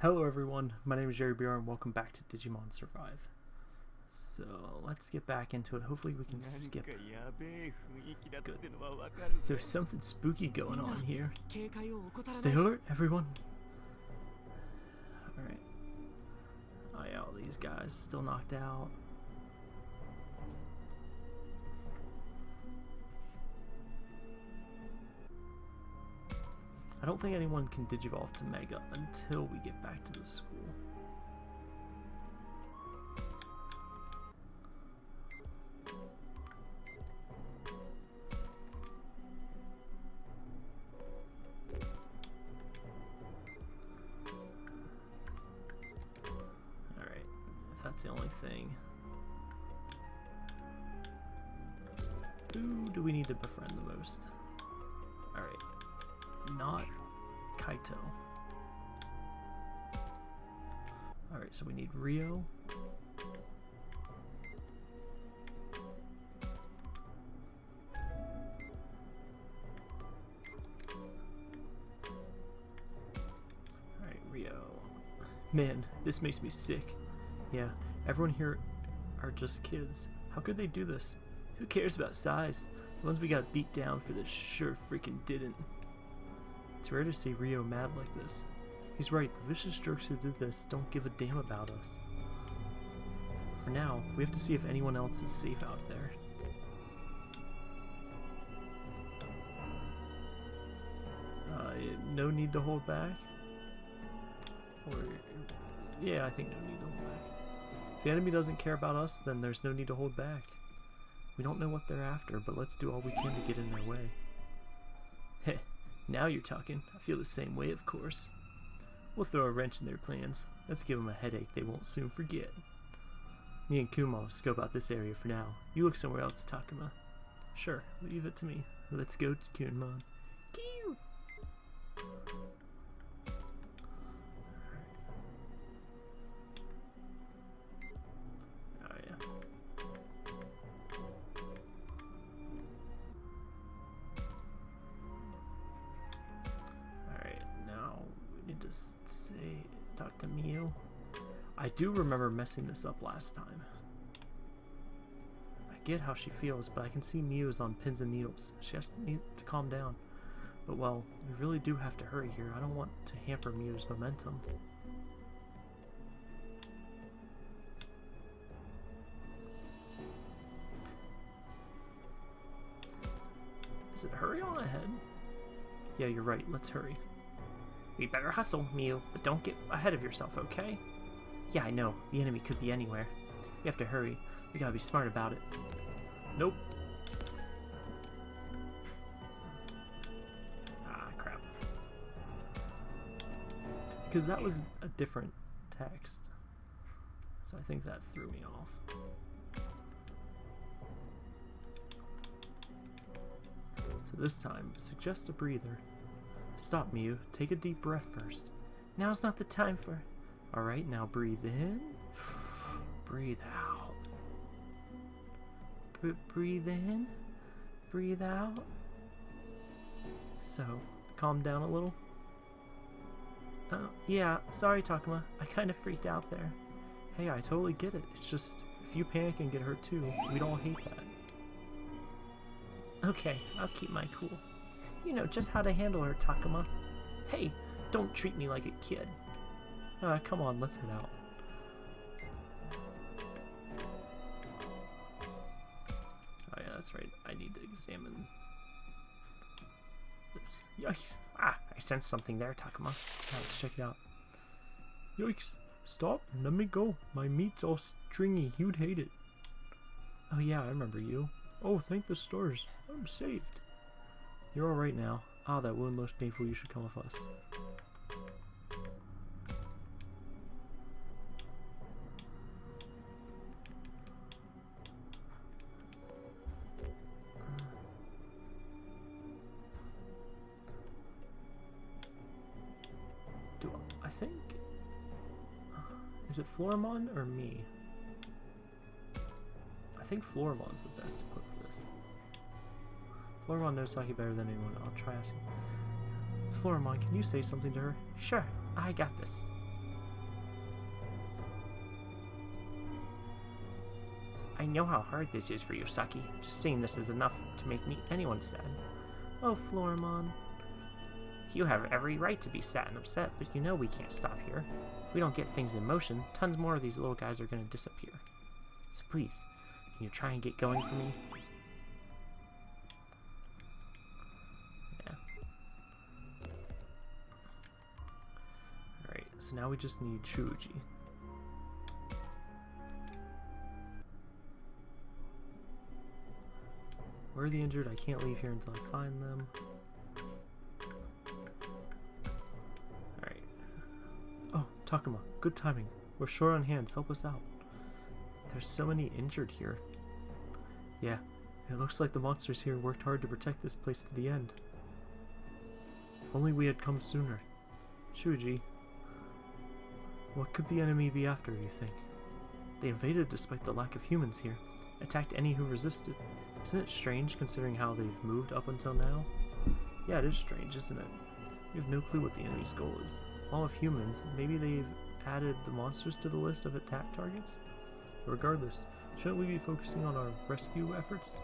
Hello everyone, my name is Jerry BR and welcome back to Digimon Survive. So let's get back into it. Hopefully we can skip. Good. There's something spooky going on here. Stay alert, everyone. Alright. Oh yeah, all these guys still knocked out. I don't think anyone can digivolve to Mega until we get back to the school. Man, this makes me sick. Yeah, everyone here are just kids. How could they do this? Who cares about size? The ones we got beat down for this sure freaking didn't. It's rare to see Ryo mad like this. He's right, the vicious jerks who did this don't give a damn about us. For now, we have to see if anyone else is safe out there. Uh, no need to hold back? Yeah, I think no need to hold back. If the enemy doesn't care about us, then there's no need to hold back. We don't know what they're after, but let's do all we can to get in their way. Heh, now you're talking. I feel the same way, of course. We'll throw a wrench in their plans. Let's give them a headache they won't soon forget. Me and will scope out this area for now. You look somewhere else, Takuma. Sure, leave it to me. Let's go, to Kunemon. Do remember messing this up last time. I get how she feels, but I can see Miu's on pins and needles. She has to, need to calm down. But well, we really do have to hurry here. I don't want to hamper Miu's momentum. Is it hurry on ahead? Yeah, you're right. Let's hurry. We better hustle, Miu, but don't get ahead of yourself, okay? Yeah, I know. The enemy could be anywhere. We have to hurry. We gotta be smart about it. Nope. Ah, crap. Because that was a different text. So I think that threw me off. So this time, suggest a breather. Stop, Miu. Take a deep breath first. Now's not the time for... Alright, now breathe in. Breathe out. B breathe in. Breathe out. So, calm down a little. Uh, yeah, sorry, Takuma. I kind of freaked out there. Hey, I totally get it. It's just, if you panic and get hurt too, we'd all hate that. Okay, I'll keep my cool. You know just how to handle her, Takuma. Hey, don't treat me like a kid. Uh, come on, let's head out. Oh yeah, that's right. I need to examine this. Yikes! Ah, I sensed something there, Takuma. Now let's check it out. Yikes! Stop! Let me go. My meat's all stringy. You'd hate it. Oh yeah, I remember you. Oh, thank the stars. I'm saved. You're alright now. Ah, that wound looks painful. You should come with us. Floramon or me? I think Floramon's the best equipped for this. Floramon knows Saki better than anyone. I'll try asking. Floramon, can you say something to her? Sure, I got this. I know how hard this is for you, Saki. Just seeing this is enough to make me anyone sad. Oh, Floramon. You have every right to be sad and upset, but you know we can't stop here. If we don't get things in motion, tons more of these little guys are going to disappear. So please, can you try and get going for me? Yeah. Alright, so now we just need Shuji. Where are the injured? I can't leave here until I find them. Takuma, good timing. We're short on hands. Help us out. There's so many injured here. Yeah, it looks like the monsters here worked hard to protect this place to the end. If only we had come sooner. Shuji, what could the enemy be after, you think? They invaded despite the lack of humans here, attacked any who resisted. Isn't it strange considering how they've moved up until now? Yeah, it is strange, isn't it? We have no clue what the enemy's goal is. All of humans, maybe they've added the monsters to the list of attack targets? Regardless, shouldn't we be focusing on our rescue efforts?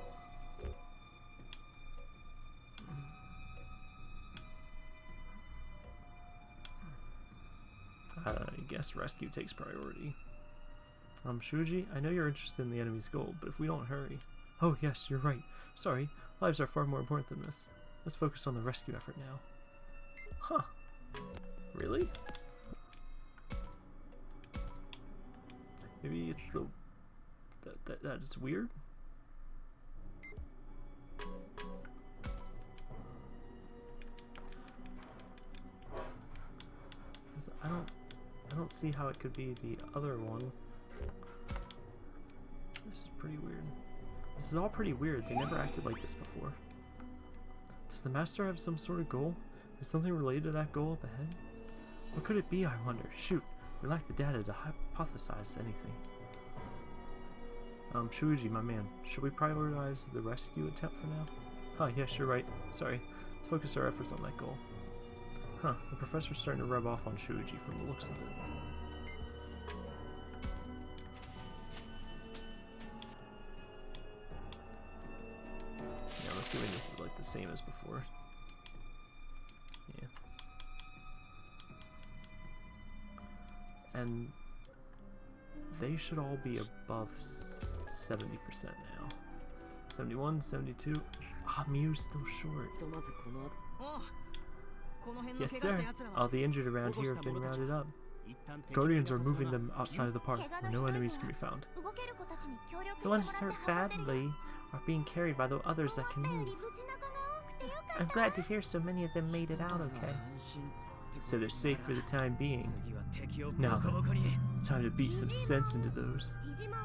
I guess rescue takes priority. Um, Shuji, I know you're interested in the enemy's goal, but if we don't hurry... Oh, yes, you're right. Sorry, lives are far more important than this. Let's focus on the rescue effort now. Huh. Really? Maybe it's the... That, that, that is weird? I don't... I don't see how it could be the other one. This is pretty weird. This is all pretty weird. They never acted like this before. Does the master have some sort of goal? Is something related to that goal up ahead? What could it be, I wonder? Shoot, we lack the data to hypothesize anything. Um, Shuji, my man, should we prioritize the rescue attempt for now? Huh, yes, you're right. Sorry. Let's focus our efforts on that goal. Huh, the professor's starting to rub off on Shuji from the looks of it. Yeah, I'm assuming this is like the same as before. And they should all be above 70% now. 71, 72. Ah, Miu's still short. Yes, sir. All the injured around here have been rounded up. Guardians are moving them outside of the park, where no enemies can be found. The ones hurt badly are being carried by the others that can move. I'm glad to hear so many of them made it out okay. So they're safe for the time being. Now time to beat some sense into those.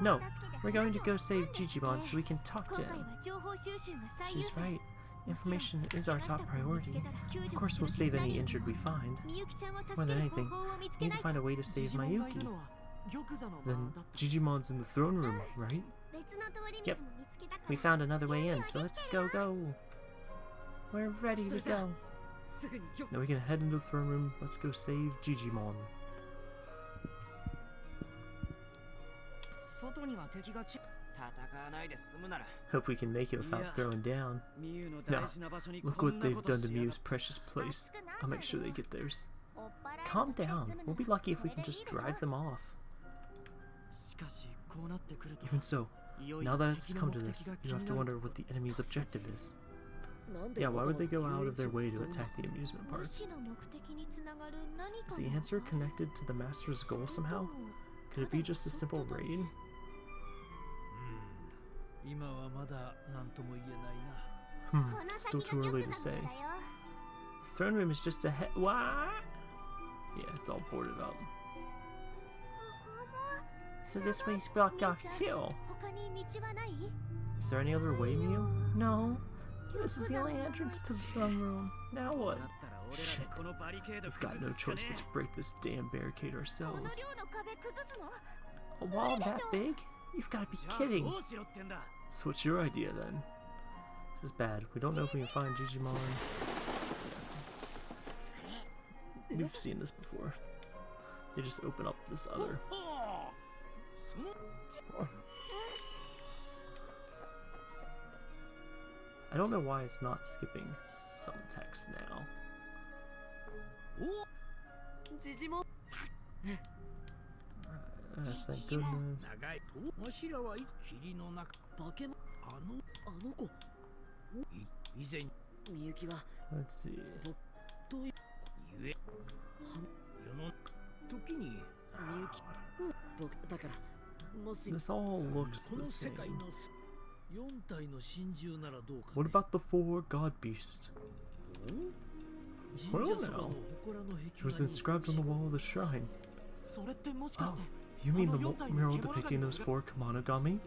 No, we're going to go save Jijimon so we can talk to him. She's right. Information is our top priority. Of course we'll save any injured we find. More than anything, we need to find a way to save Mayuki. Then Jijimon's in the throne room, right? Yep. We found another way in, so let's go go. We're ready to go. Now we can head into the throne room. Let's go save Jijimon. Hope we can make it without throwing down. Now, look what they've done to Mew's precious place. I'll make sure they get theirs. Calm down. We'll be lucky if we can just drive them off. Even so, now that it's come to this, you have to wonder what the enemy's objective is. Yeah, why would they go out of their way to attack the amusement park? Is the answer connected to the Master's goal somehow? Could it be just a simple raid? Hmm, still too early to say. Throne room is just ahead. What? Yeah, it's all boarded up. So this way's blocked off too. Is there any other way, Mew? No. This is the only entrance to the throne room. Now what? Shit. We've got no choice but to break this damn barricade ourselves. A wall that big? You've got to be kidding. So what's your idea then? This is bad. We don't know if we can find Jijimon. We've seen this before. They just open up this other. I don't know why it's not skipping some text now. おジジモン Yes, thank goodness. 長いとわしらはい霧の中化け物あのあの子い以前みゆきは Let's see. どういうゆえ世の時にみゆき僕だからもし This all こ looks の the 世 same. What about the four god beasts? Well now, it was inscribed on the wall of the shrine. Oh, you mean the mural depicting those four Kamanogami?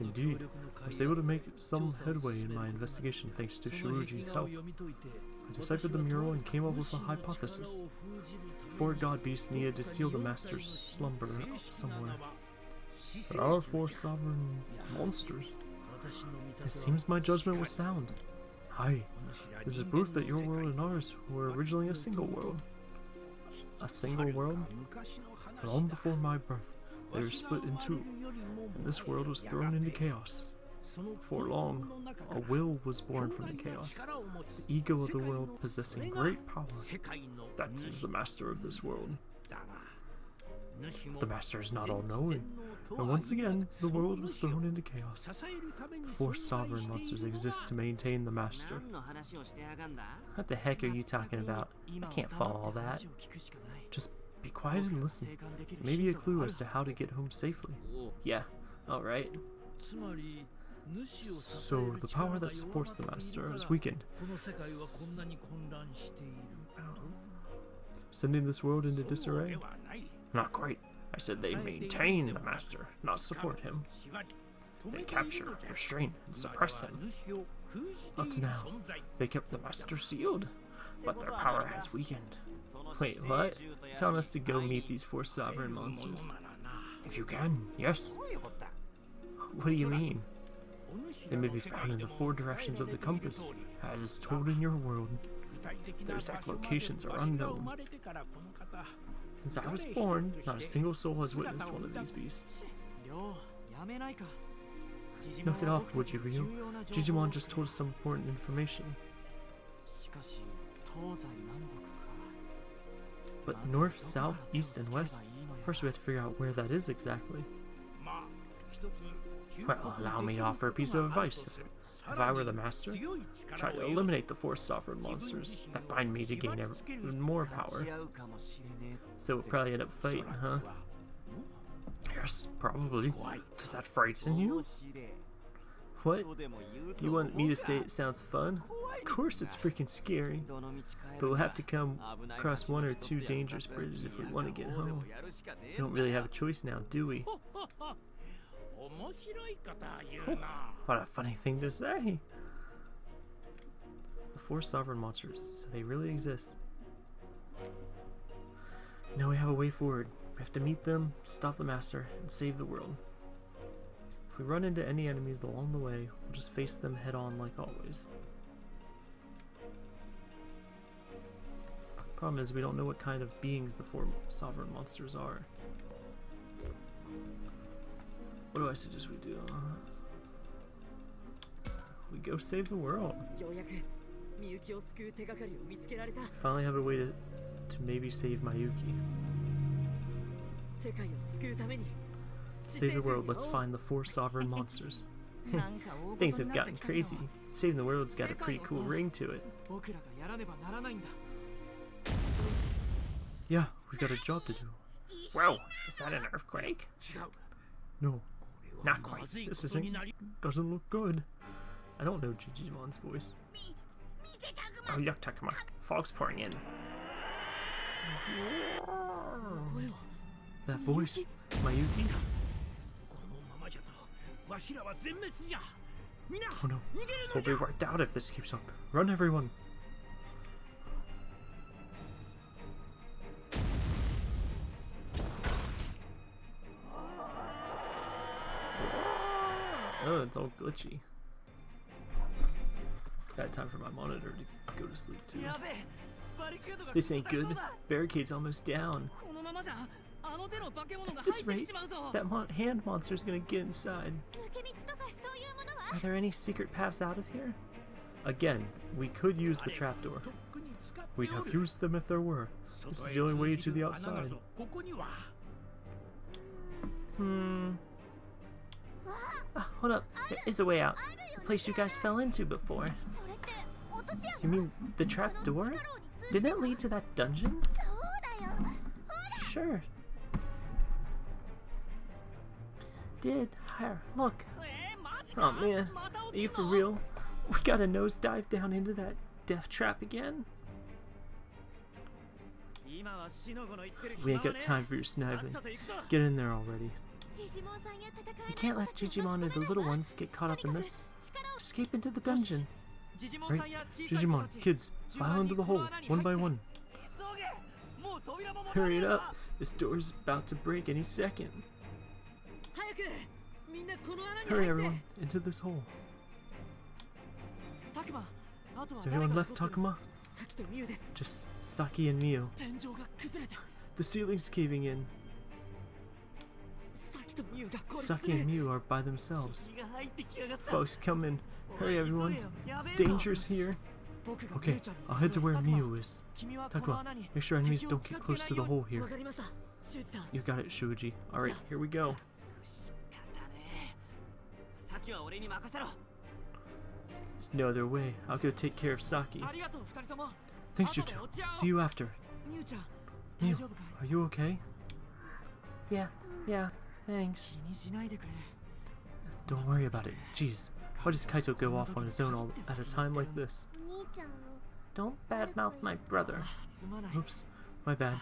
Indeed, I was able to make some headway in my investigation thanks to Shuji's help. I deciphered the mural and came up with a hypothesis. Four god beasts needed to seal the master's slumber somewhere. But our four sovereign monsters it seems my judgment was sound. Hi, this is proof that your world and ours were originally a single world. A single world? Long before my birth, they were split in two, and this world was thrown into chaos. For long, a will was born from the chaos, the ego of the world possessing great power. That is the master of this world. The master is not all-knowing, and once again, the world was thrown into chaos. The four sovereign monsters exist to maintain the master. What the heck are you talking about? I can't follow all that. Just be quiet and listen. Maybe a clue as to how to get home safely. Yeah, alright. So, the power that supports the Master is weakened, S sending this world into disarray? Not quite. I said they maintain the master, not support him. They capture, restrain, and suppress him. Not now. They kept the master sealed, but their power has weakened. Wait, what? Telling us to go meet these four sovereign monsters. If you can, yes. What do you mean? They may be found in the four directions of the compass, as is told in your world. Their exact locations are unknown. Since I was born, not a single soul has witnessed one of these beasts. Knock it off, would you, Ryo? Jijimon just told us some important information. But north, south, east, and west? First we have to figure out where that is exactly. Well, allow me to offer a piece of advice. If I were the master, try to eliminate the four sovereign monsters that bind me to gain even more power. So we'll probably end up fighting, huh? Yes, probably. Does that frighten you? What? You want me to say it sounds fun? Of course it's freaking scary. But we'll have to come across one or two dangerous bridges if we want to get home. We don't really have a choice now, do we? what a funny thing to say! The four sovereign monsters, so they really exist. Now we have a way forward. We have to meet them, stop the Master, and save the world. If we run into any enemies along the way, we'll just face them head on like always. Problem is, we don't know what kind of beings the four sovereign monsters are. What do I suggest we do? We go save the world. Finally have a way to to maybe save Mayuki. Save the world, let's find the four sovereign monsters. Things have gotten crazy. Saving the world's got a pretty cool ring to it. Yeah, we've got a job to do. Wow, is that an earthquake? No, not quite. This isn't... doesn't look good. I don't know Jijimon's voice. Oh, yuck, Takuma. Fog's pouring in. That voice, Mayuki? Oh no, we'll be wiped out if this keeps up. Run everyone! Oh, it's all glitchy. Got time for my monitor to go to sleep too. This ain't good. Barricade's almost down. This rate, that mon hand monster's gonna get inside. Are there any secret paths out of here? Again, we could use the trapdoor. We'd have used them if there were. This is the only way to the outside. Hmm. Ah, hold up, there is a way out. The place you guys fell into before. You mean the trapdoor? Didn't it lead to that dungeon? Sure. Did. Higher. Look. Oh man. Are you for real? We got a nosedive down into that death trap again? We ain't got time for your sniveling. Get in there already. You can't let Jijimon and the little ones get caught up in this. Escape into the dungeon. Right? Jijimon, kids, file into the hole, one by one. Hurry it up! This door's about to break any second. Hurry everyone, into this hole. Is everyone left, Takuma? Just Saki and Miu. The ceiling's caving in. Saki and Miu are by themselves. Folks, come in. Hey everyone, it's dangerous here. Okay, I'll head to where Miu is. Takuma, make sure enemies don't get close to the hole here. You got it, Shuji. Alright, here we go. There's no other way. I'll go take care of Saki. Thanks, you. See you after. Miu, are you okay? Yeah, yeah, thanks. Don't worry about it. Jeez, how does Kaito go off on his own all at a time like this? Don't badmouth my brother. Oops, my bad.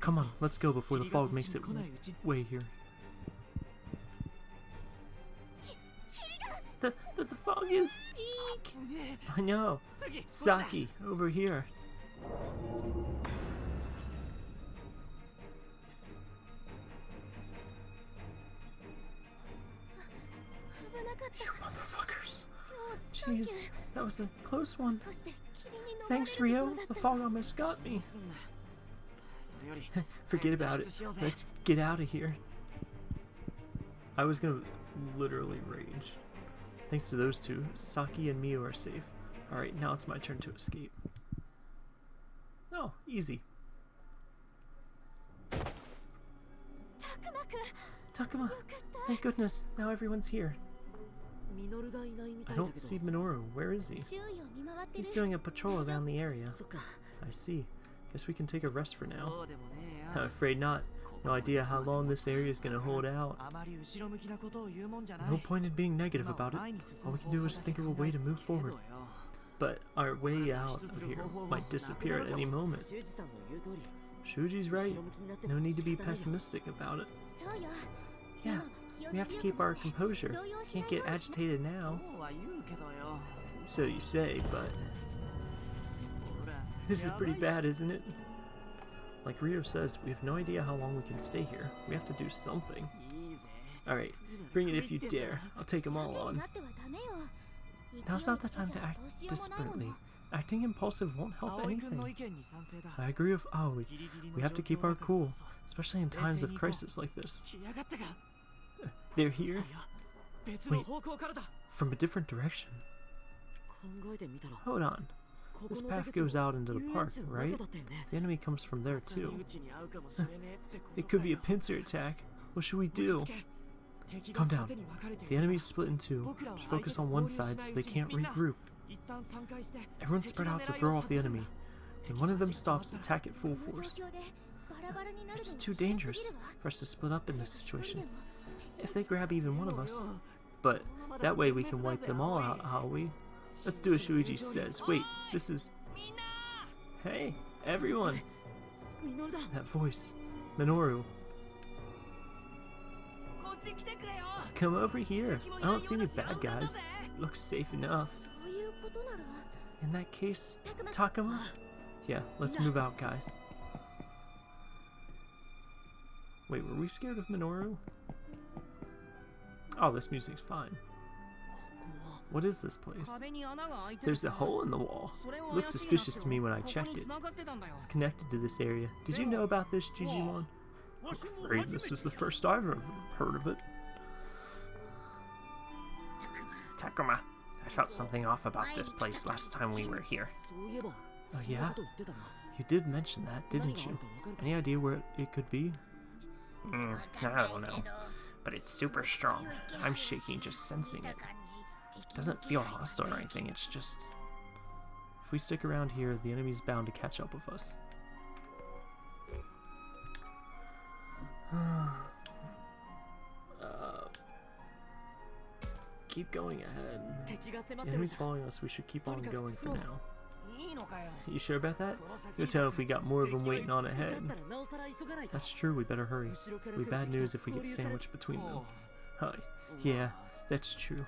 Come on, let's go before the fog makes it way here. The, the, the fog is... Eek! I know. Saki, over here. You motherfuckers. Jeez, that was a close one. Thanks, Ryo. The fog almost got me. Forget about it. Let's get out of here. I was gonna literally rage. Thanks to those two, Saki and Miu are safe. Alright, now it's my turn to escape. Oh, easy. Takuma! Thank goodness, now everyone's here. I don't see Minoru. Where is he? He's doing a patrol around the area. I see. Guess we can take a rest for now. I'm afraid not. No idea how long this area is going to hold out. No point in being negative about it. All we can do is think of a way to move forward. But our way out of here might disappear at any moment. Shuji's right. No need to be pessimistic about it. Yeah, we have to keep our composure. Can't get agitated now. So you say, but... This is pretty bad, isn't it? Like Ryo says, we have no idea how long we can stay here. We have to do something. Alright, bring it if you dare. I'll take them all on. Now's not the time to act desperately. Acting impulsive won't help anything. I agree with Aoi. We have to keep our cool, especially in times of crisis like this. They're here? Wait, from a different direction. Hold on. This path goes out into the park, right? The enemy comes from there too. it could be a pincer attack. What should we do? Calm down. The enemy's split in two. Just focus on one side so they can't regroup. Everyone spread out to throw off the enemy. When one of them stops, attack at full force. It's too dangerous for us to split up in this situation if they grab even one of us. But that way we can wipe them all out, how we? Let's do as Shuji says. Wait, this is... Hey, everyone! That voice. Minoru. Come over here. I don't see any bad guys. It looks safe enough. In that case, Takuma? Yeah, let's move out, guys. Wait, were we scared of Minoru? Oh, this music's fine. What is this place? There's a hole in the wall. It looked suspicious to me when I checked it. It's connected to this area. Did you know about this, Jijimon? I'm afraid this is the first I've ever heard of it. Takuma, I felt something off about this place last time we were here. Oh yeah? You did mention that, didn't you? Any idea where it could be? Mm, I don't know but it's super strong. I'm shaking just sensing it. It doesn't feel hostile or anything, it's just... If we stick around here, the enemy's bound to catch up with us. Uh, keep going ahead. The enemy's following us, we should keep on going for now. You sure about that? You'll tell if we got more of them waiting on ahead. That's true, we better hurry. We bad news if we get sandwiched between them. Hi. Yeah, that's true.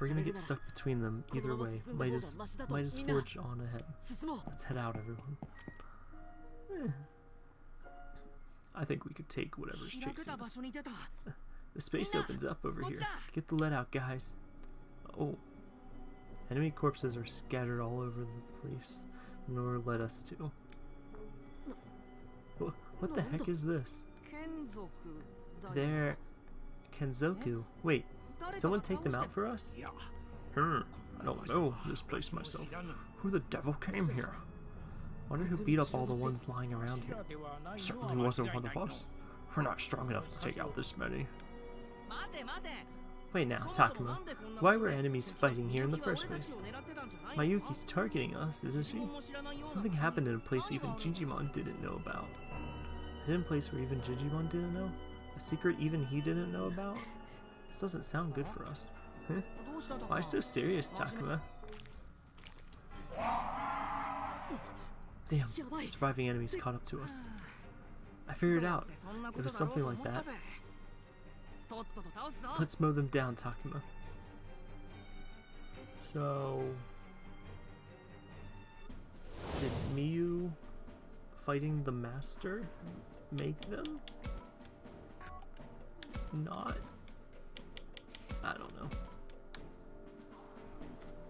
We're gonna get stuck between them either way. Might as might as forge on ahead. Let's head out, everyone. Eh. I think we could take whatever's chasing us. The space opens up over here. Get the lead out, guys. Oh, Enemy corpses are scattered all over the place, nor led us to. What the heck is this? They're... Kenzoku. Wait, someone take them out for us? Hmm, I don't know this place myself. Who the devil came here? Wonder who beat up all the ones lying around here. Certainly wasn't one of us. We're not strong enough to take out this many. Wait now, Takuma. Why were enemies fighting here in the first place? Mayuki's targeting us, isn't she? Something happened in a place even Jijimon didn't know about. A hidden place where even Jijimon didn't know? A secret even he didn't know about? This doesn't sound good for us. Why so serious, Takuma? Damn, the surviving enemies caught up to us. I figured it out. It was something like that. Let's mow them down, Takuma. So... Did Miyu fighting the Master make them? Not... I don't know.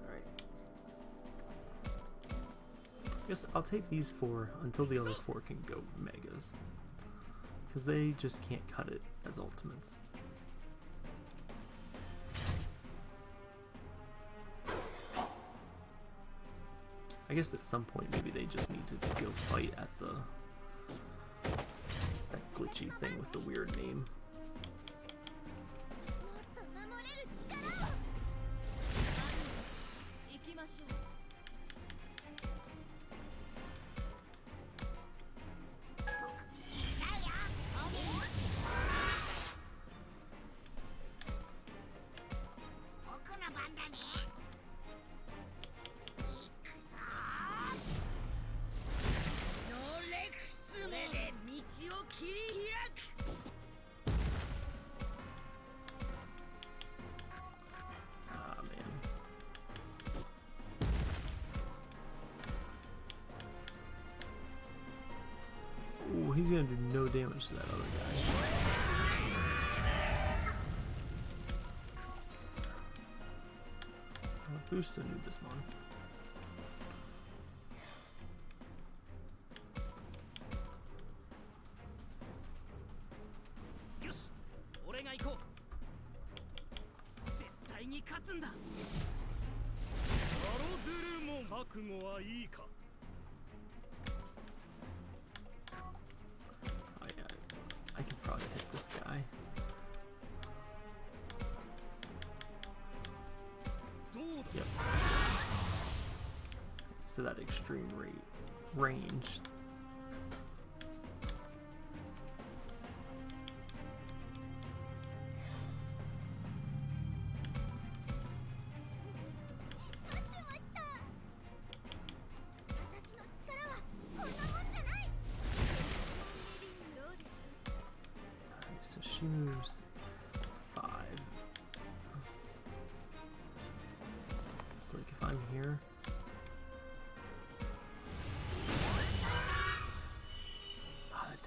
Alright. I guess I'll take these four until the other four can go Megas. Because they just can't cut it as Ultimates. I guess at some point maybe they just need to go fight at the that glitchy thing with the weird name. He's gonna do no damage to that other guy. Uh, boost the Nubismon. よ extreme rate range. Five. So like if I'm here.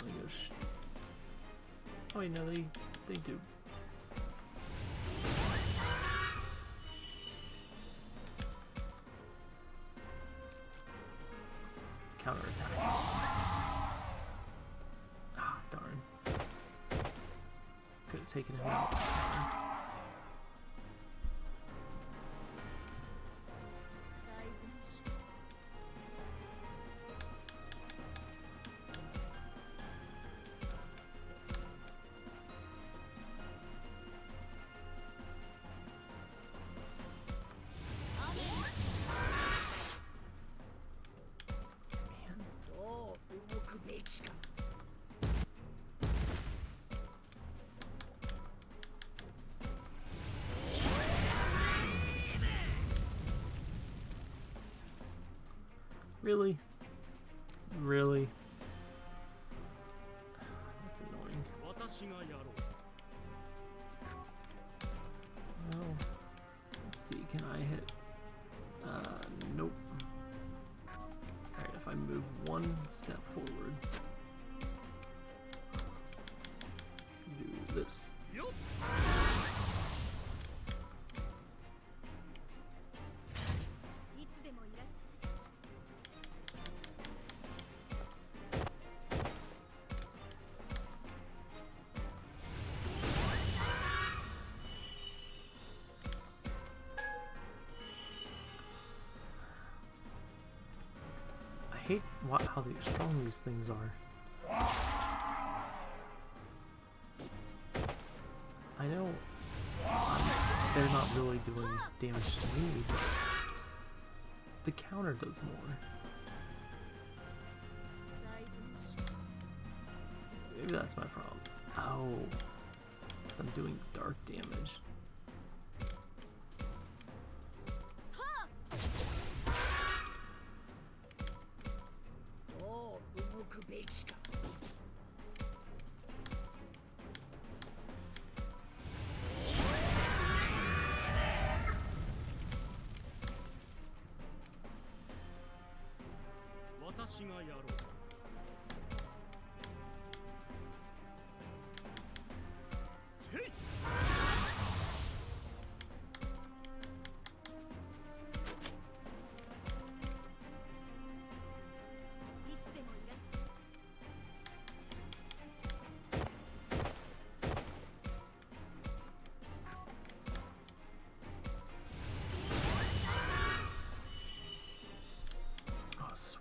only go Oh wait, no, they, they do. Really? Really? That's annoying. Well, let's see, can I hit... Uh, nope. Alright, if I move one step forward... how strong these things are. I know they're not really doing damage to me, but the counter does more. Maybe that's my problem. Oh, because I'm doing dark damage.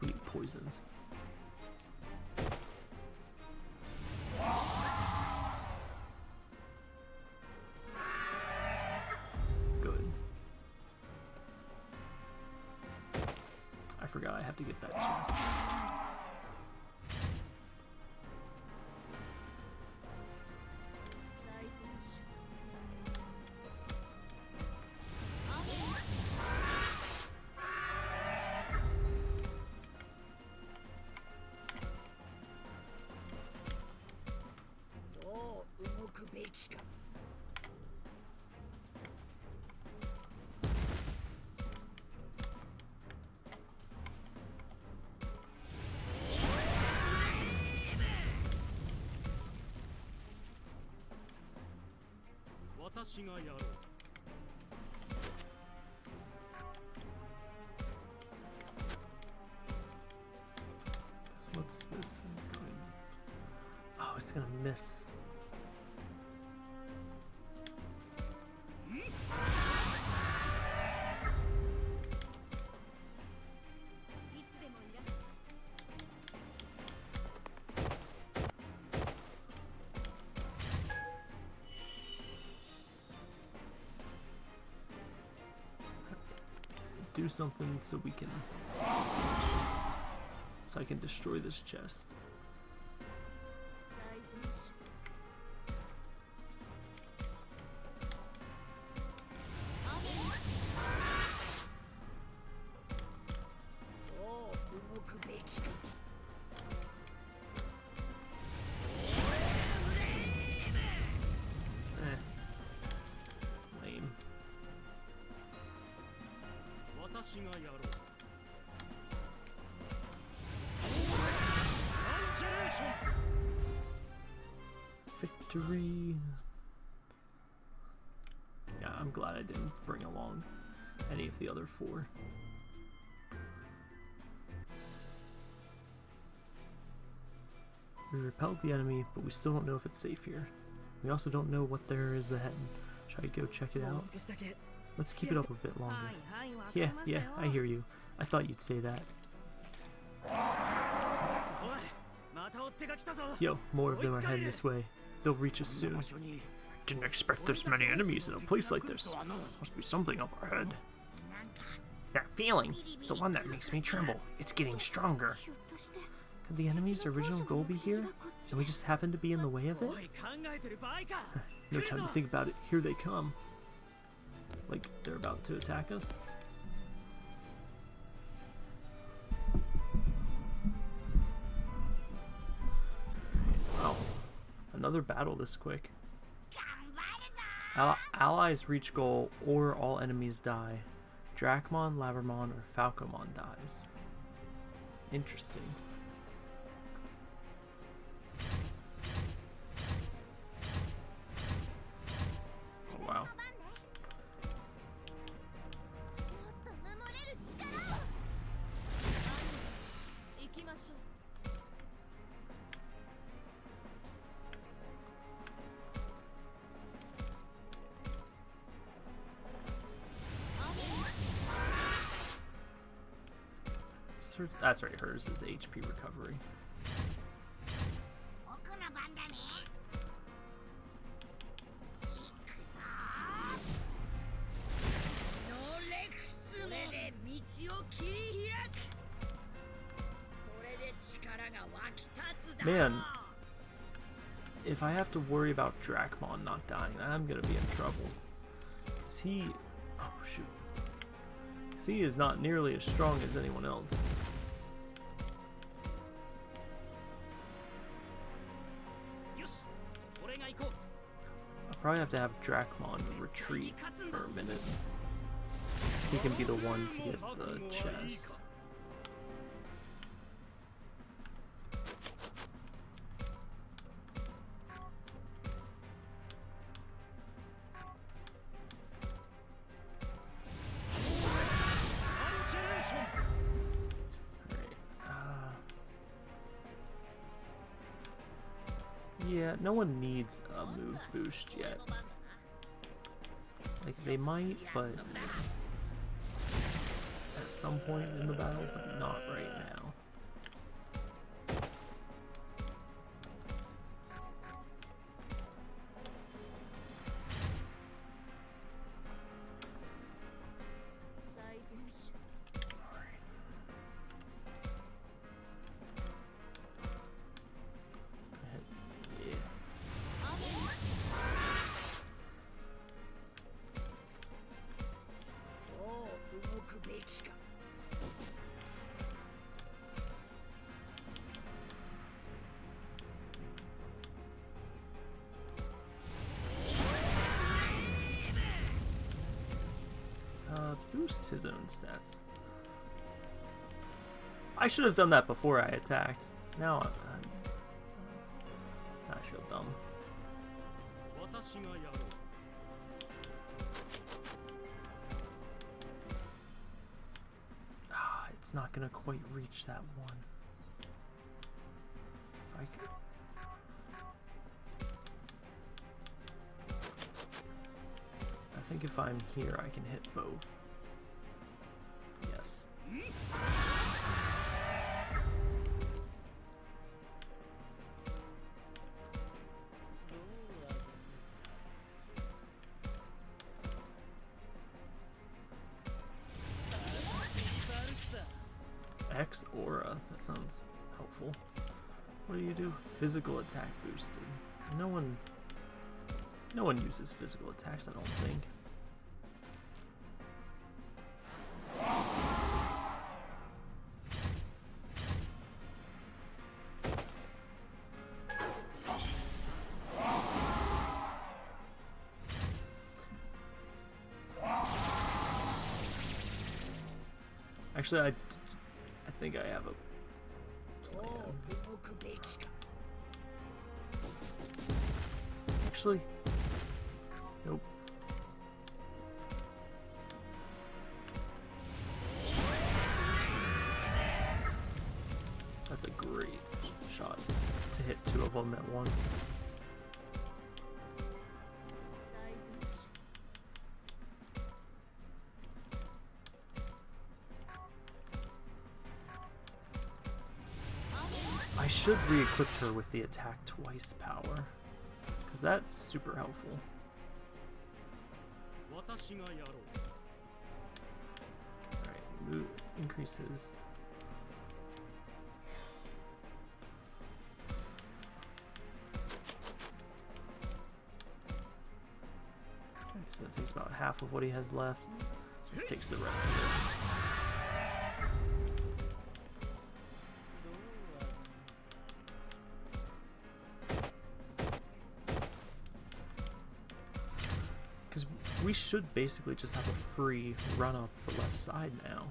Sweet どう動くべきか私がやろう So what's this? Oh, it's gonna miss. " do something so we can so I can destroy this chest. 私がやろう Victory. Yeah, I'm glad I didn't bring along any of the other four. We repelled the enemy, but we still don't know if it's safe here. We also don't know what there is ahead. Should I go check it もう out? Let's keep it up a bit longer. Yeah, yeah, I hear you. I thought you'd say that. Yo, more of them are heading this way. They'll reach us soon. Didn't expect this many enemies in a place like this. Must be something up our head. That feeling, the one that makes me tremble, it's getting stronger. Could the enemy's original goal be here, and we just happen to be in the way of it? no time to think about it, here they come like they're about to attack us. Wow, another battle this quick. Allies reach goal or all enemies die. Dracmon, Labramon, or Falcomon dies. Interesting. lowers his HP recovery. Man, if I have to worry about Dracmon not dying, I'm gonna be in trouble. Cause he, oh shoot, Cause he is not nearly as strong as anyone else. Probably have to have Dracmon retreat for a minute. He can be the one to get the chest. No one needs a move boost yet. Like, they might, but at some point in the battle, but not right now. should have done that before I attacked. Now I'm, I'm I feel dumb. Ah, it's not gonna quite reach that one. I could... I think if I'm here, I can hit both. Yes. Physical attack boosted. No one. No one uses physical attacks. I don't think. Actually, I equipped her with the attack twice power. Because that's super helpful. Alright, move increases. Okay, so that takes about half of what he has left. This takes the rest of it. Should basically just have a free run up the left side now.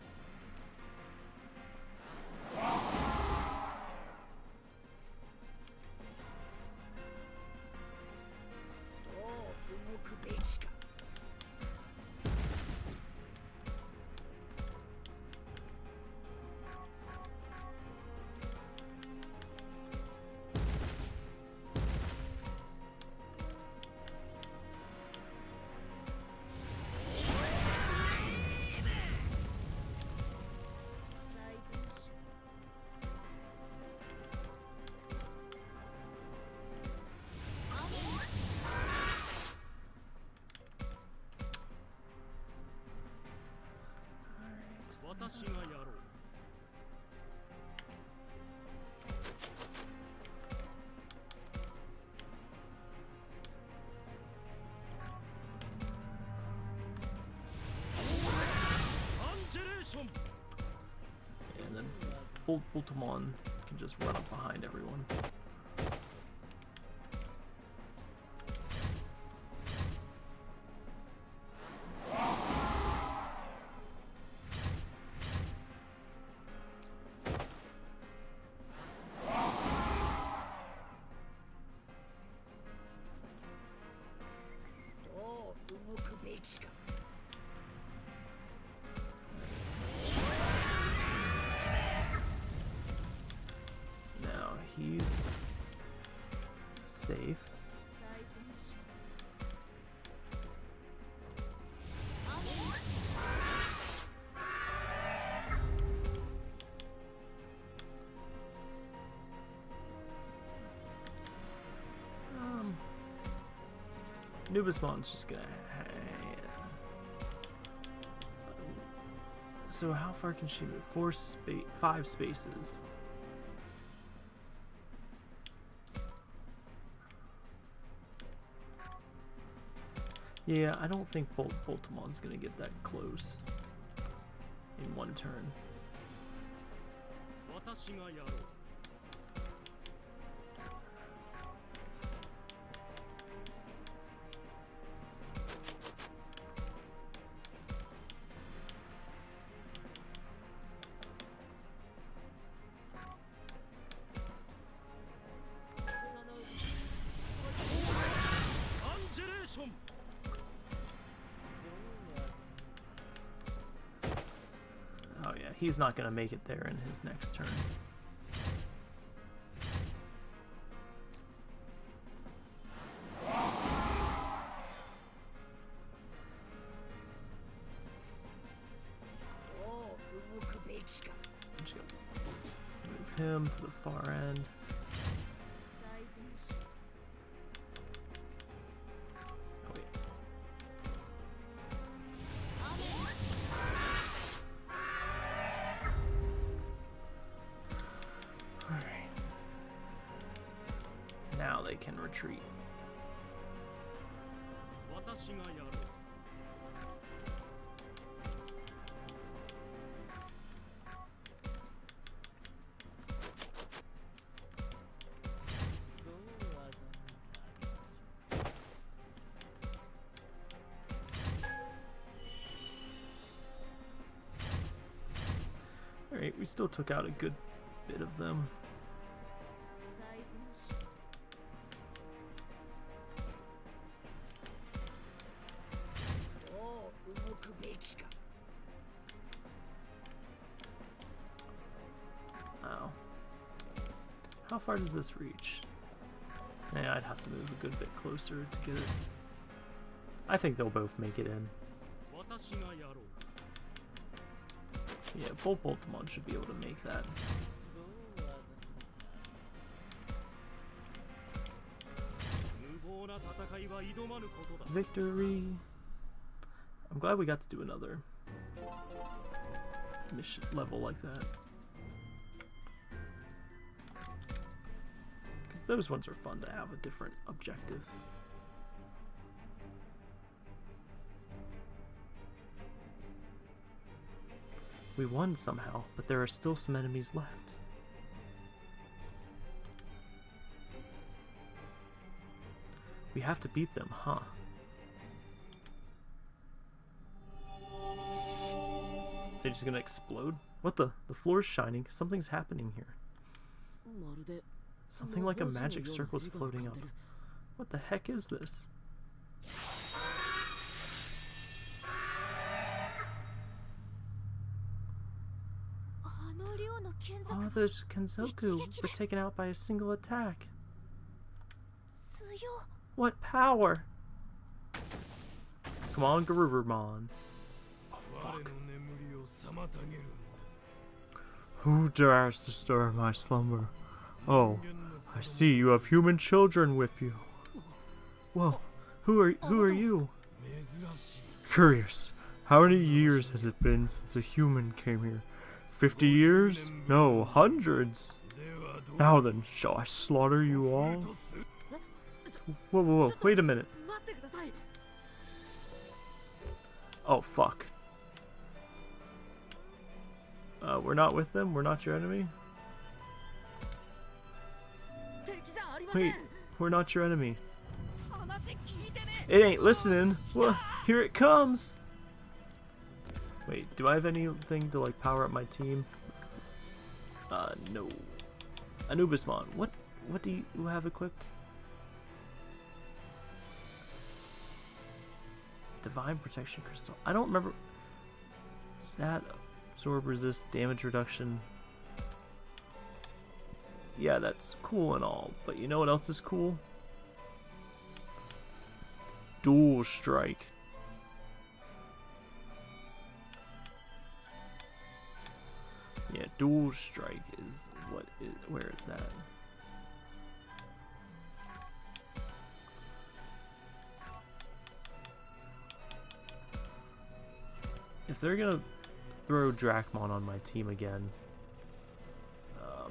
Boltamon can just run up behind everyone. " Nubismon's just gonna. So how far can she move? Four space, five spaces. Yeah, I don't think Bolt Boltamon's gonna get that close in one turn. he's not going to make it there in his next turn. Oh, Move him to the far end. now they can retreat. Alright, we still took out a good bit of them. far does this reach? Yeah, I'd have to move a good bit closer to get it. I think they'll both make it in. Yeah, both Boltamon should be able to make that. Victory! I'm glad we got to do another mission level like that. Those ones are fun to have a different objective. We won somehow, but there are still some enemies left. We have to beat them, huh? They're just gonna explode? What the? The floor's shining. Something's happening here. Something like a magic circle is floating up. What the heck is this? All oh, those Kenzoku were taken out by a single attack. What power! Come on, Garurumon. Oh, fuck. Who dares disturb my slumber? Oh, I see you have human children with you. Whoa, who are who are you? Curious, how many years has it been since a human came here? Fifty years? No, hundreds. Now then, shall I slaughter you all? Whoa, whoa, whoa, wait a minute. Oh, fuck. Uh, we're not with them, we're not your enemy. Wait, we're not your enemy. It ain't listening. Well, here it comes. Wait, do I have anything to like power up my team? Uh, no. Anubismon, what what do you have equipped? Divine Protection Crystal. I don't remember. Is that absorb resist damage reduction? Yeah, that's cool and all, but you know what else is cool? Dual Strike. Yeah, Dual Strike is what is where it's at. If they're gonna throw Dracmon on my team again,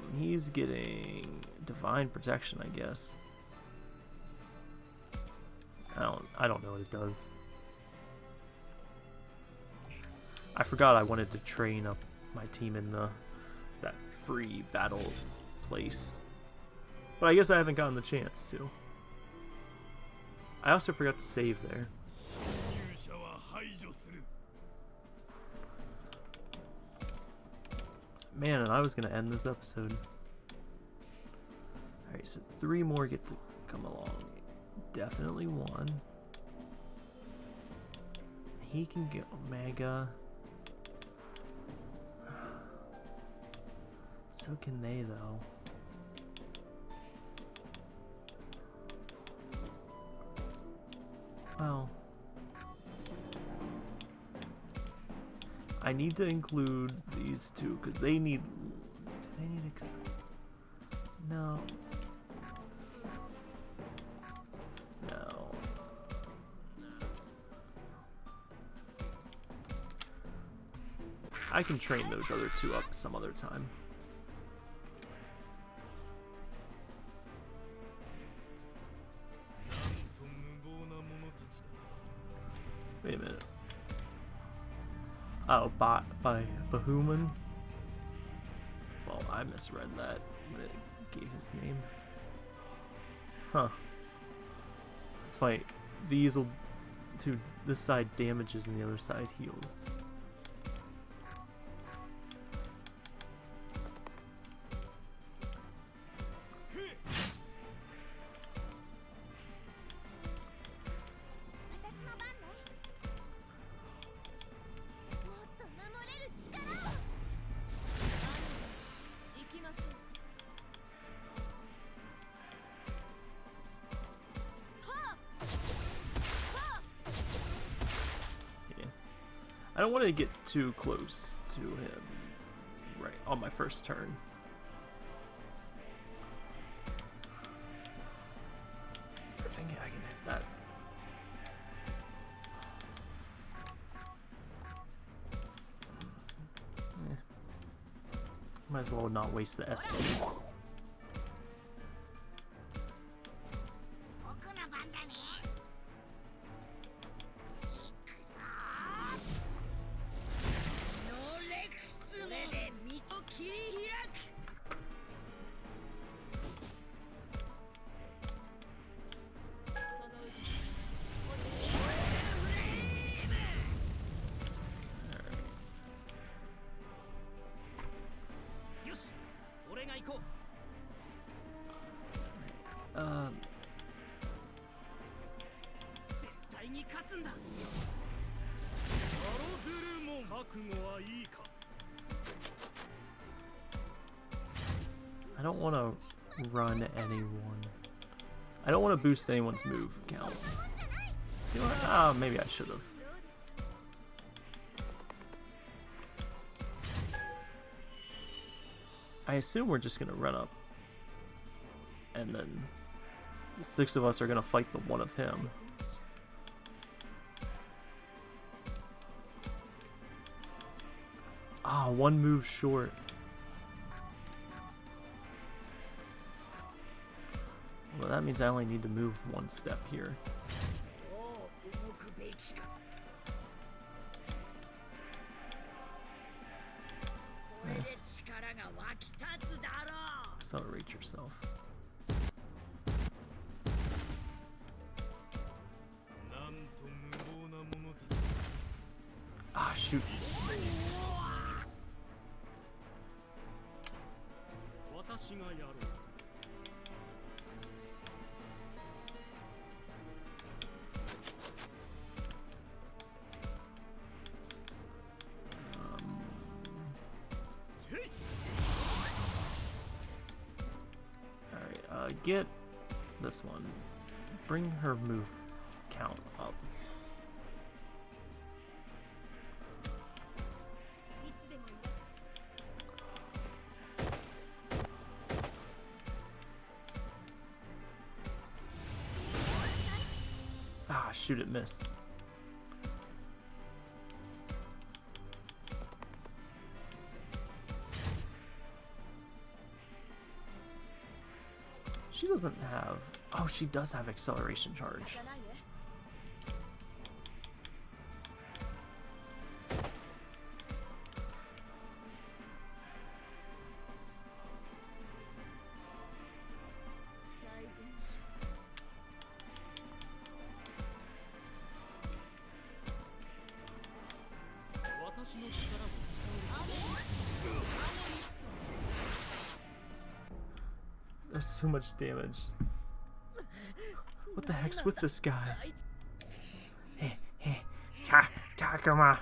um, he's getting Divine Protection, I guess. I don't I don't know what it does. I forgot I wanted to train up my team in the that free battle place. But I guess I haven't gotten the chance to. I also forgot to save there. Man, and I was gonna end this episode. Alright, so three more get to come along. Definitely one. He can get Omega. So can they, though. Well. I need to include these two because they need. Do they need? No. No. I can train those other two up some other time. Oh, by, by Baihumon? Well, I misread that when it gave his name. Huh. That's why these will to this side damages and the other side heals. I don't want to get too close to him right on my first turn. I think I can hit that. Eh. Might as well not waste the SP. Boost anyone's move count. Do I? Ah, maybe I should have. I assume we're just gonna run up, and then the six of us are gonna fight the one of him. Ah, one move short. means I only need to move one step here. Eh. Accelerate yourself. Ah, shoot. this one. Bring her move count up. Ah, shoot, it missed. She doesn't have Oh, she does have acceleration charge. There's so much damage. Heck's with this guy? Hey, hey, Ta Takuma.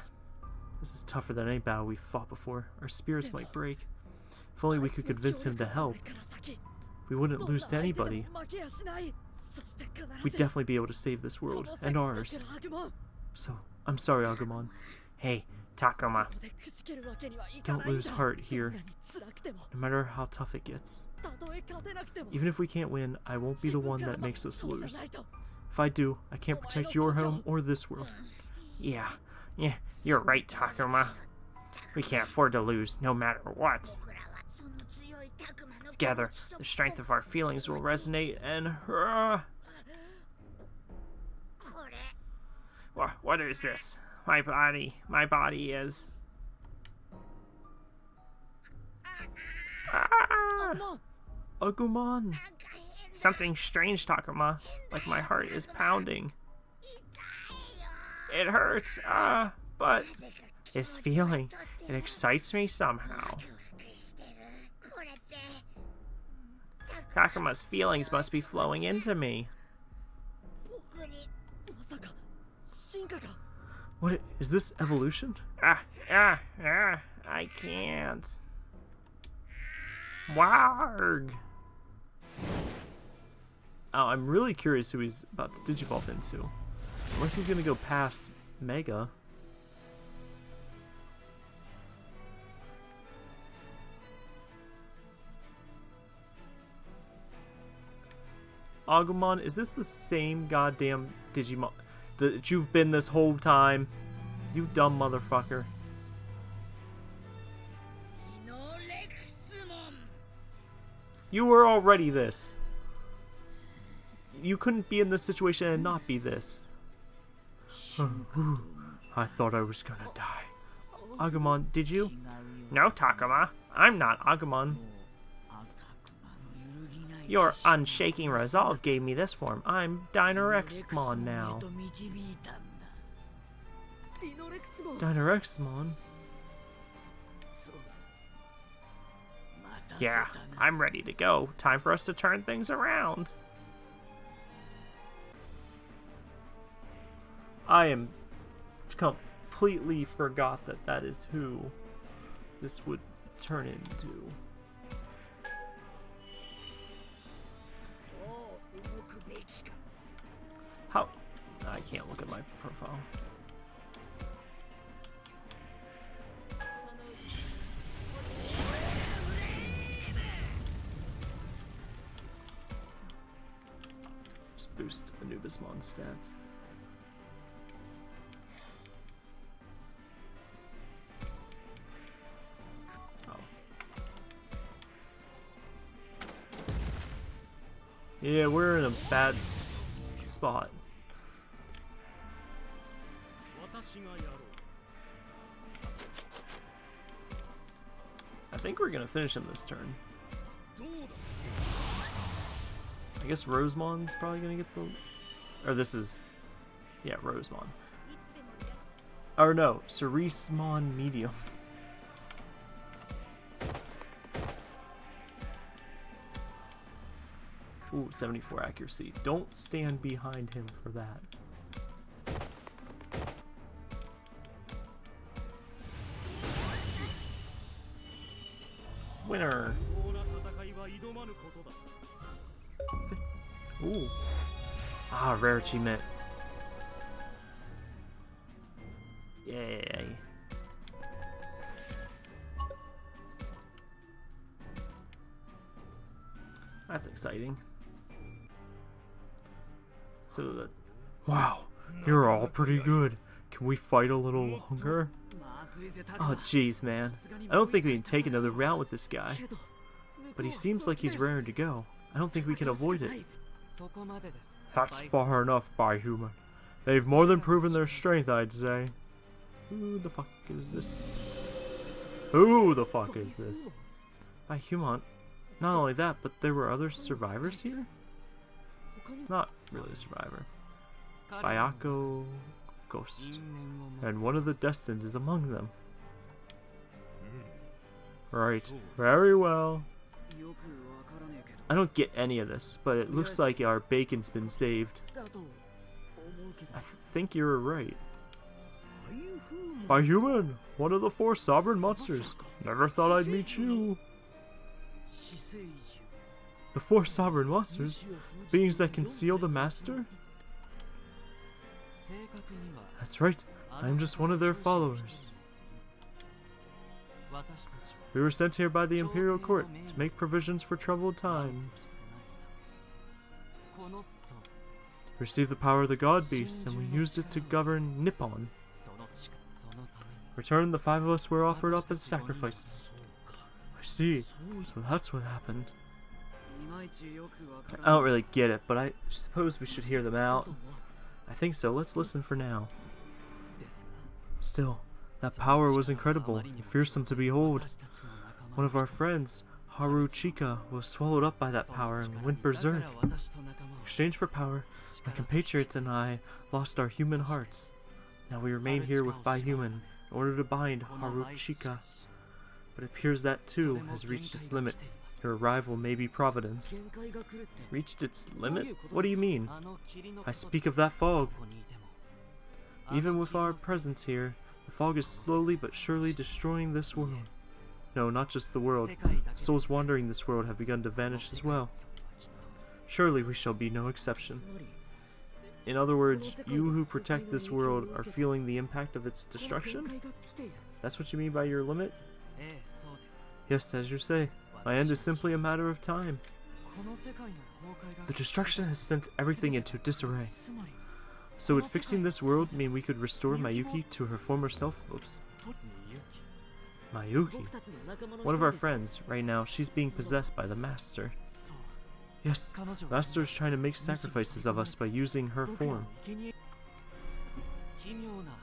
This is tougher than any battle we've fought before. Our spirits might break. If only we could convince him to help. We wouldn't lose to anybody. We'd definitely be able to save this world and ours. So, I'm sorry, Agumon. Hey, Takuma. Don't lose heart here, no matter how tough it gets. Even if we can't win, I won't be the one that makes us lose. If I do, I can't protect your home or this world. Yeah, yeah, you're right, Takuma. We can't afford to lose, no matter what. Together, the strength of our feelings will resonate and... Uh, what is this? my body. My body is. Ah! Agumon! Something strange, Takuma. Like my heart is pounding. It hurts, ah, uh, but this feeling, it excites me somehow. Takuma's feelings must be flowing into me. What is this evolution? Ah, ah, ah, I can't. Warg. Oh, I'm really curious who he's about to digivolve into. Unless he's gonna go past Mega. Agumon, is this the same goddamn Digimon? that you've been this whole time. You dumb motherfucker. You were already this. You couldn't be in this situation and not be this. I thought I was gonna die. Agumon, did you? No, Takuma. I'm not Agumon. Your unshaking resolve gave me this form. I'm Dinorexmon now. Dinorexmon? Yeah, I'm ready to go. Time for us to turn things around. I am completely forgot that that is who this would turn into. How? I can't look at my profile. Just boost Anubismon stats. Oh. Yeah, we're in a bad spot. I think we're gonna finish him this turn. I guess Rosemon's probably gonna get the... Or this is... Yeah, Rosemon. Or no, Ceresmon Medium. Ooh, 74 accuracy. Don't stand behind him for that. Rare achievement! Yay. That's exciting. So that... Wow, you're all pretty good. Can we fight a little longer? Oh jeez, man. I don't think we can take another round with this guy. But he seems like he's raring to go. I don't think we can avoid it. That's far enough, Baihumon. They've more than proven their strength, I'd say. Who the fuck is this? Who the fuck is this? Baihumon. Not only that, but there were other survivors here? Not really a survivor. Bayako Ghost. And one of the Destins is among them. Hmm. Right. Very well. I don't get any of this, but it looks like our bacon's been saved. I think you're right. Baihumon, one of the four sovereign monsters. Never thought I'd meet you. The four sovereign monsters? Beings that conceal the master? That's right, I am just one of their followers. We were sent here by the Imperial Court to make provisions for troubled times. We received the power of the God Beast, and we used it to govern Nippon. Returned, the five of us were offered up as sacrifices. I see. So that's what happened. I don't really get it, but I suppose we should hear them out. I think so. Let's listen for now. Still, that power was incredible and fearsome to behold. One of our friends, Haru Chika, was swallowed up by that power and went berserk. In exchange for power, my compatriots and I lost our human hearts. Now we remain here with Human in order to bind Haru Chika. But it appears that too has reached its limit. Your arrival may be Providence. Reached its limit? What do you mean? I speak of that fog. Even with our presence here, the fog is slowly but surely destroying this world. No, not just the world. Souls wandering this world have begun to vanish as well. Surely we shall be no exception. In other words, you who protect this world are feeling the impact of its destruction? That's what you mean by your limit? Yes, as you say. My end is simply a matter of time. The destruction has sent everything into disarray. So would fixing this world mean we could restore Mayuki to her former self? Oops. Mayuki? One of our friends, right now, she's being possessed by the Master. Yes, Master is trying to make sacrifices of us by using her form.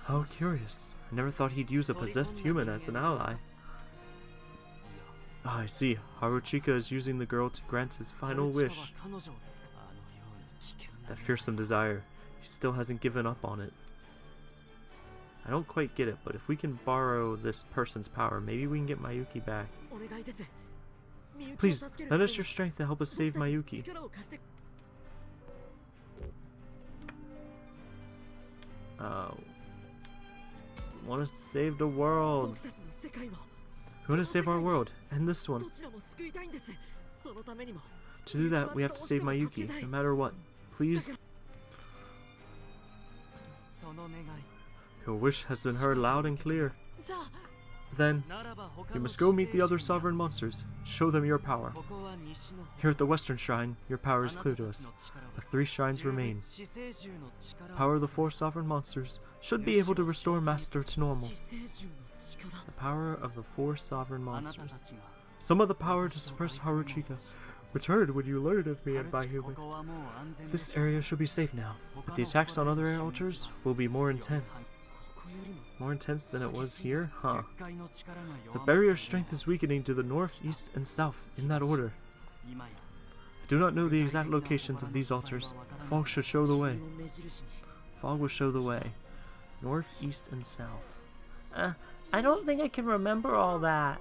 How curious. I never thought he'd use a possessed human as an ally. Ah, I see. Haruchika is using the girl to grant his final wish. That fearsome desire. He still hasn't given up on it. I don't quite get it, but if we can borrow this person's power, maybe we can get Mayuki back. Please, lend us your strength to help us save Mayuki. Uh, want to save the world. We want to save our world, and this one. To do that, we have to save Mayuki, no matter what. Please? Your wish has been heard loud and clear. Then, you must go meet the other sovereign monsters. Show them your power. Here at the Western Shrine, your power is clear to us, but three shrines remain. Power of the four sovereign monsters should be able to restore Master to normal. The power of the four sovereign monsters. Some of the power to suppress Haruchika returned when you learned of me and my human. This area should be safe now, but the attacks on other altars will be more intense. More intense than it was here? Huh. The barrier strength is weakening to the north, east, and south, in that order. I do not know the exact locations of these altars. Fog should show the way. Fog will show the way. North, east, and south. Uh, I don't think I can remember all that.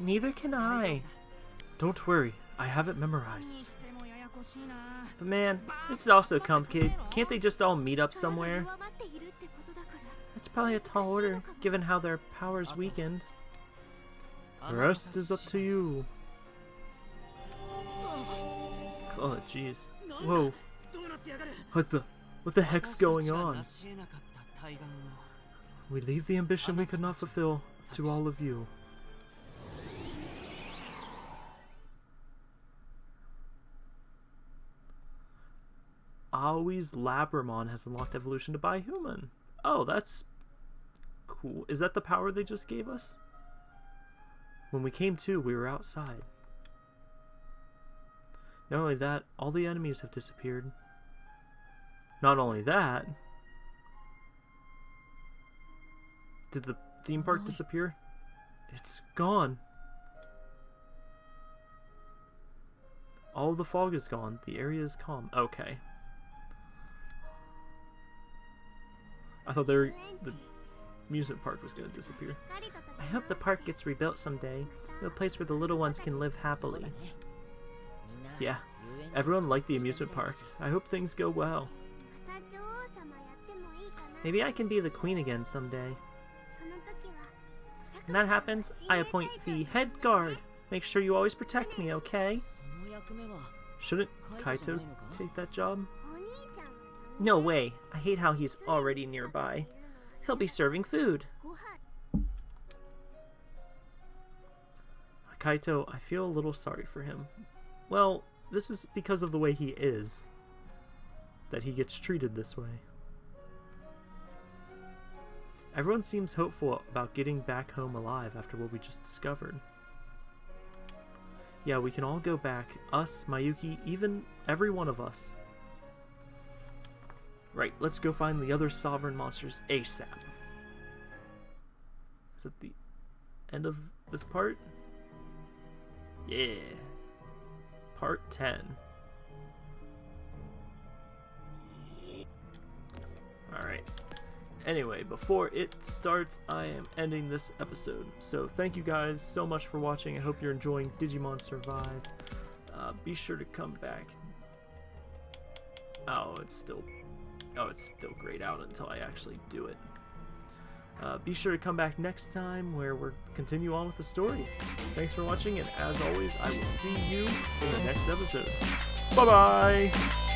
Neither can I. Don't worry, I have it memorized. But man, this is also complicated. Can't they just all meet up somewhere? That's probably a tall order, given how their power's weakened. The rest is up to you. Oh, jeez. Whoa. What the... What the heck's going on? We leave the ambition we could not fulfill to all of you. Aoi's Labramon has unlocked evolution to Baihumon. Oh, that's cool. Is that the power they just gave us? When we came to, we were outside. Not only that, all the enemies have disappeared. Not only that... Did the theme park disappear? It's gone. All the fog is gone. The area is calm. Okay. I thought there the amusement park was going to disappear. I hope the park gets rebuilt someday. A place where the little ones can live happily. Yeah, everyone liked the amusement park. I hope things go well. Maybe I can be the queen again someday. When that happens, I appoint the head guard. Make sure you always protect me, okay? Shouldn't Kaito take that job? No way. I hate how he's already nearby. He'll be serving food. Kaito, I feel a little sorry for him. Well, this is because of the way he is. That he gets treated this way. Everyone seems hopeful about getting back home alive after what we just discovered. Yeah, we can all go back. Us, Mayuki, even every one of us. Right, let's go find the other sovereign monsters ASAP. Is it the end of this part? Yeah. Part 10. Alright. Anyway, before it starts, I am ending this episode. So thank you guys so much for watching. I hope you're enjoying Digimon Survive. Uh, be sure to come back. Oh, it's still... Oh, it's still grayed out until I actually do it. Uh, be sure to come back next time where we'll continue on with the story. Thanks for watching, and as always, I will see you in the next episode. Bye-bye!